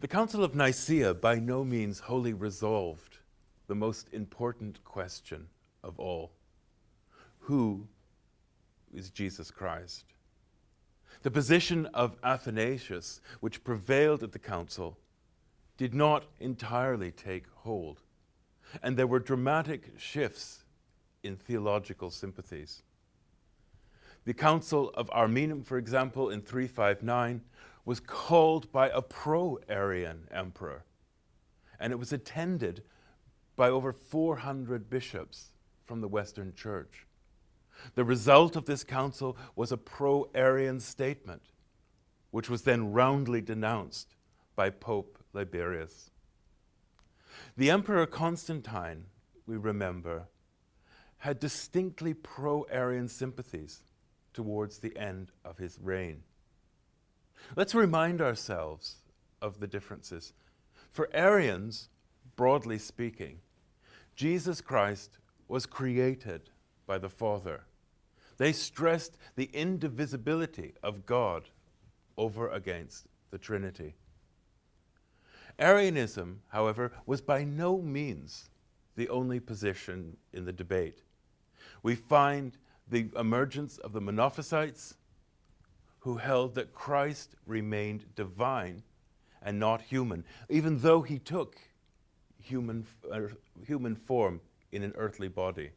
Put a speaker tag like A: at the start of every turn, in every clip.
A: The Council of Nicaea by no means wholly resolved the most important question of all. Who is Jesus Christ? The position of Athanasius, which prevailed at the council, did not entirely take hold, and there were dramatic shifts in theological sympathies. The Council of Ariminum, for example, in 359, was called by a pro-Arian emperor, and it was attended by over 400 bishops from the Western Church. The result of this council was a pro-Arian statement, which was then roundly denounced by Pope Liberius. The Emperor Constantine, we remember, had distinctly pro-Arian sympathies towards the end of his reign. Let's remind ourselves of the differences. For Arians, broadly speaking, Jesus Christ was created by the Father. They stressed the indivisibility of God over against the Trinity. Arianism, however, was by no means the only position in the debate. We find the emergence of the Monophysites, who held that Christ remained divine and not human, even though he took human, uh, human form in an earthly body.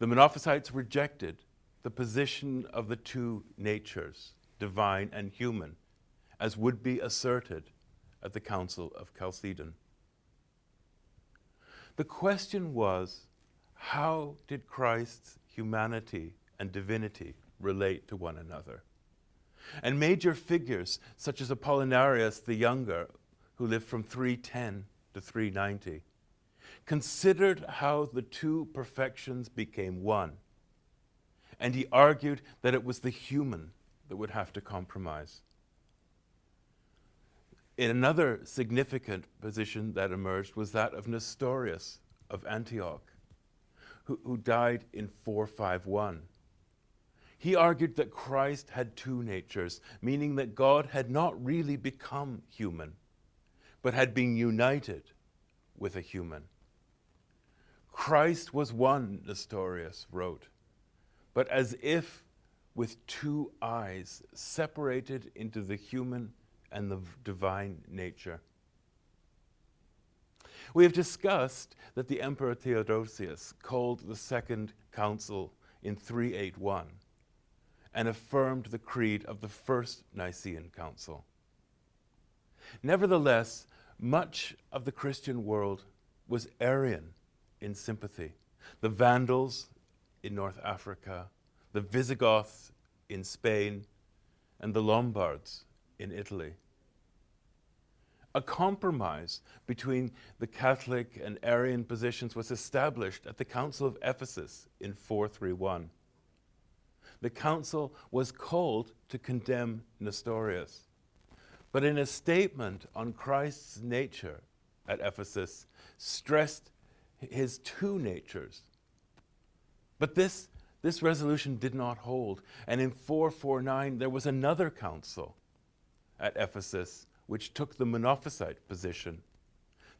A: The Monophysites rejected the position of the two natures, divine and human, as would be asserted at the Council of Chalcedon. The question was, how did Christ's humanity and divinity relate to one another? And major figures such as Apollinarius the Younger, who lived from 310 to 390, considered how the two perfections became one. And he argued that it was the human that would have to compromise. In another significant position that emerged was that of Nestorius of Antioch, who, who died in 451. He argued that Christ had two natures, meaning that God had not really become human, but had been united with a human. Christ was one, Nestorius wrote, but as if with two eyes separated into the human and the divine nature. We have discussed that the Emperor Theodosius called the Second Council in 381 and affirmed the creed of the First Nicene Council. Nevertheless, much of the Christian world was Arian in sympathy. The Vandals in North Africa, the Visigoths in Spain, and the Lombards in Italy. A compromise between the Catholic and Arian positions was established at the Council of Ephesus in 431. The council was called to condemn Nestorius. But in a statement on Christ's nature at Ephesus, stressed his two natures. But this, this resolution did not hold. And in 449, there was another council at Ephesus which took the Monophysite position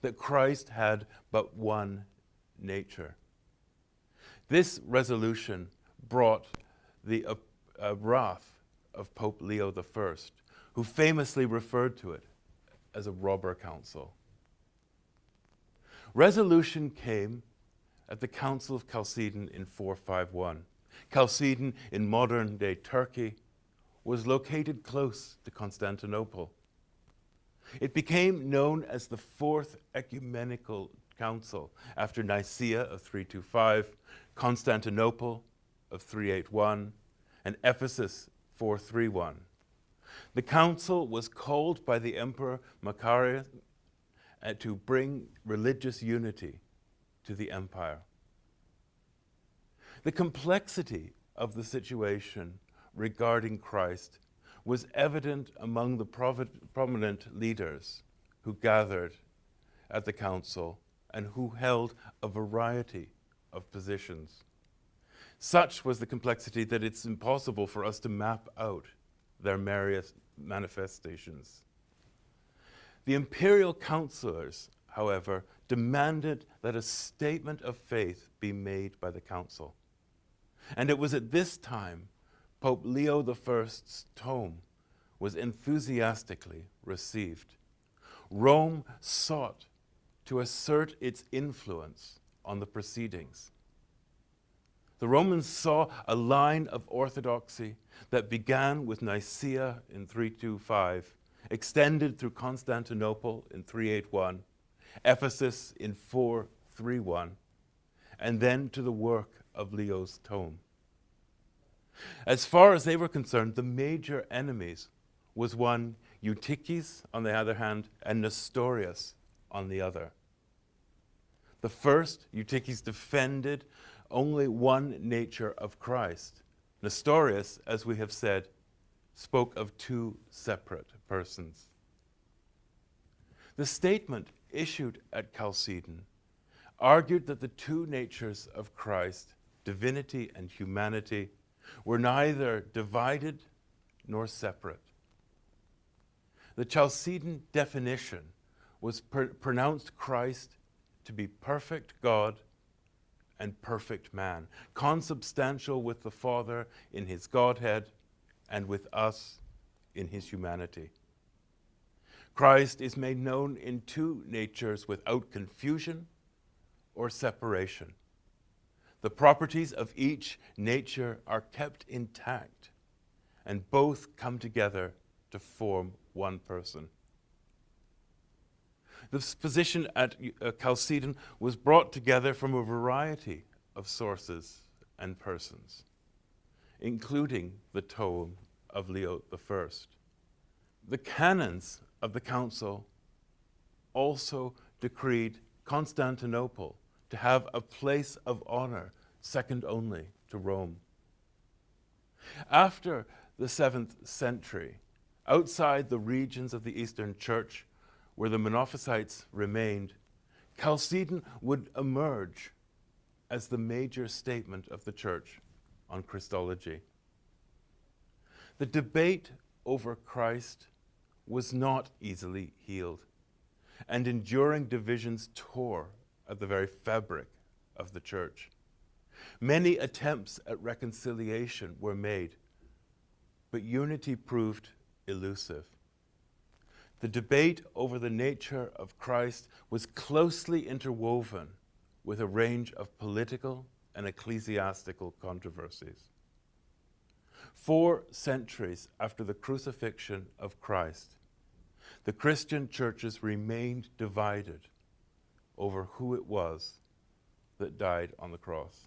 A: that Christ had but one nature. This resolution brought the uh, uh, wrath of Pope Leo I, who famously referred to it as a robber council. Resolution came at the Council of Chalcedon in 451. Chalcedon in modern-day Turkey was located close to Constantinople. It became known as the Fourth Ecumenical Council after Nicaea of 325, Constantinople of 381, and Ephesus 431. The council was called by the Emperor Macarius uh, to bring religious unity to the empire. The complexity of the situation regarding Christ was evident among the prominent leaders who gathered at the council and who held a variety of positions. Such was the complexity that it's impossible for us to map out their various manifestations. The imperial councillors, however, demanded that a statement of faith be made by the council. And it was at this time Pope Leo I's tome was enthusiastically received. Rome sought to assert its influence on the proceedings. The Romans saw a line of orthodoxy that began with Nicaea in 325, extended through Constantinople in 381, Ephesus in 431, and then to the work of Leo's tome. As far as they were concerned, the major enemies was one Eutyches on the other hand and Nestorius on the other. The first, Eutyches defended only one nature of Christ. Nestorius, as we have said, spoke of two separate persons. The statement issued at Chalcedon argued that the two natures of Christ, divinity and humanity, were neither divided nor separate. The Chalcedon definition was pr pronounced Christ to be perfect God and perfect man, consubstantial with the Father in his Godhead and with us in his humanity. Christ is made known in two natures without confusion or separation. The properties of each nature are kept intact, and both come together to form one person. This position at uh, Chalcedon was brought together from a variety of sources and persons, including the tome of Leo I. The canons of the council also decreed Constantinople to have a place of honor second only to Rome. After the 7th century, outside the regions of the Eastern Church where the Monophysites remained, Chalcedon would emerge as the major statement of the Church on Christology. The debate over Christ was not easily healed, and enduring divisions tore at the very fabric of the Church. Many attempts at reconciliation were made, but unity proved elusive. The debate over the nature of Christ was closely interwoven with a range of political and ecclesiastical controversies. Four centuries after the crucifixion of Christ, the Christian churches remained divided over who it was that died on the cross.